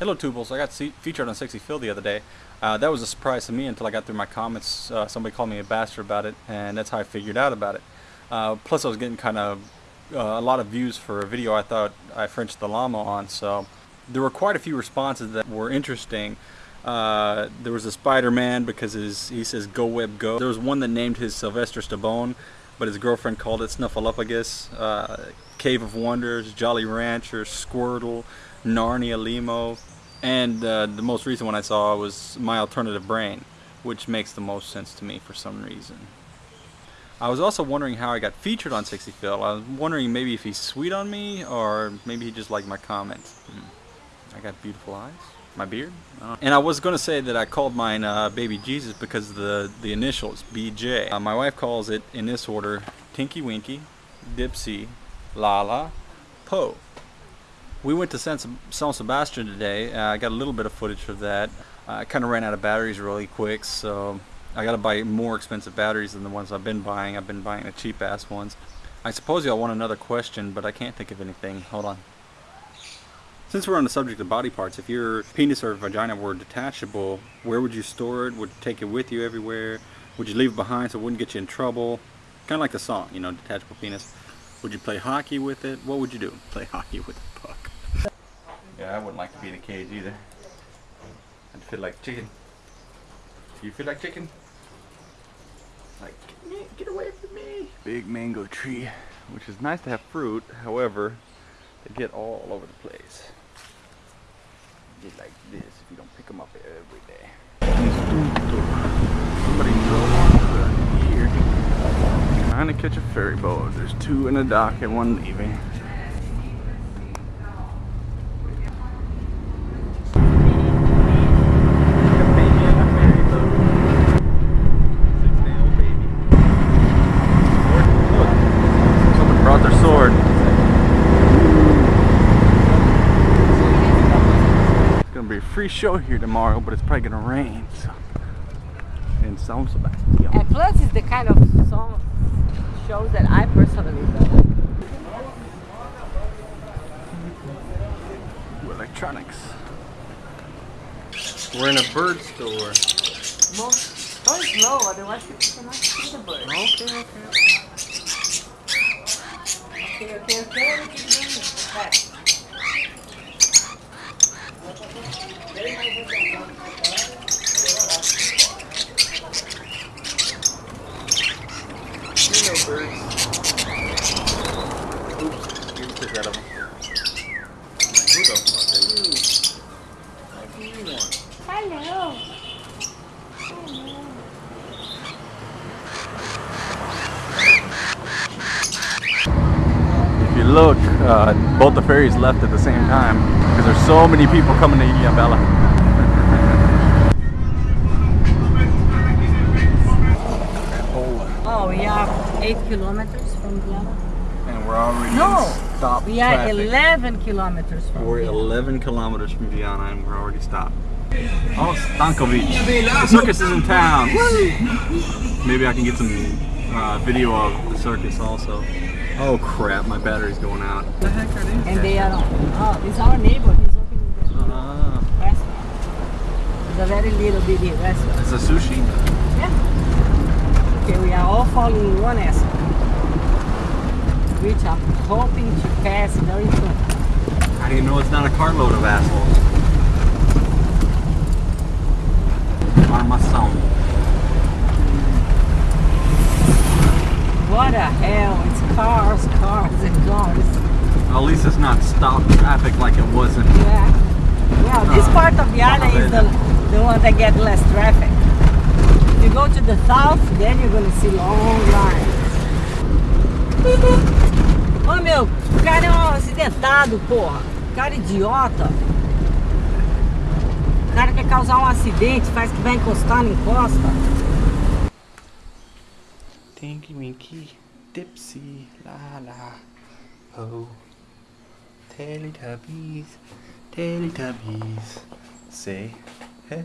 Hello Tubles, I got featured on Sexy Phil the other day. Uh, that was a surprise to me until I got through my comments. Uh, somebody called me a bastard about it, and that's how I figured out about it. Uh, plus I was getting kind of uh, a lot of views for a video I thought I Frenched the llama on, so there were quite a few responses that were interesting. Uh, there was a Spider-Man because his, he says go web go. There was one that named his Sylvester Stallone, but his girlfriend called it Snuffleupagus. Uh, Cave of Wonders, Jolly Rancher, Squirtle, Narnia Limo, and uh, the most recent one I saw was My Alternative Brain, which makes the most sense to me for some reason. I was also wondering how I got featured on Sexy Phil. I was wondering maybe if he's sweet on me, or maybe he just liked my comments. Hmm. I got beautiful eyes. My beard? And I was going to say that I called mine uh, Baby Jesus because the, the initials, BJ. Uh, my wife calls it, in this order, Tinky Winky, Dipsy, Laa-Laa, Po. We went to San, San Sebastian today. Uh, I got a little bit of footage of that. I kind of ran out of batteries really quick, so I got to buy more expensive batteries than the ones I've been buying. I've been buying the cheap ass ones. I suppose y'all want another question, but I can't think of anything. Hold on. Since we're on the subject of body parts, if your penis or vagina were detachable, where would you store it? Would you take it with you everywhere? Would you leave it behind so it wouldn't get you in trouble? Kind of like the song, you know, detachable penis. Would you play hockey with it? What would you do? Play hockey with a puck. Yeah, I wouldn't like to be in a cage either. I'd feel like chicken. Do you feel like chicken? Like, get, get away from me. Big mango tree, which is nice to have fruit. However, they get all over the place. Get like this if you don't pick them up every day. Somebody drove here. Trying to catch a ferry boat. There's two in the dock and one leaving. Free show here tomorrow, but it's probably gonna rain. So. Sebastian. And plus, it's the kind of song shows that I personally love. Electronics. We're in a bird store. Go slow, otherwise cannot see the bird. Okay, okay. Okay, okay, okay. okay. birds. Oops, of them. Who the fuck are you? You want? Hello. If you look, uh, both the ferries left at the same time because there's so many people coming to Ilhabela. Are 8 kilometers from Vienna. And we're already no, stopped we are 11 kilometers from We're Vienna. 11 kilometers from Vienna and we're already stopped. Oh, Stankovic. The circus is in town. Maybe I can get some uh, video of the circus also. Oh crap, my battery's going out. The heck are these? And they are, oh, it's our neighbor. He's opening the uh, restaurant. It's a very little bitty restaurant. It's a sushi? Yeah. We are all following one answer, which I'm hoping to pass very soon. How do you know it's not a carload of assholes? Armação. What the hell? It's cars, cars, and cars. At least it's not stopped traffic like it wasn't. Yeah. Well, this uh, part of the island is the, the one that gets less traffic you go to the south, then you're gonna see long lines. Ô oh, meu, o cara é um acidentado, porra. O cara é idiota. O cara quer causar um acidente, faz que vai encostar, não encosta. Tinky Winky, Dipsy, La La, Oh, Teletubbies, Teletubbies, say, hey.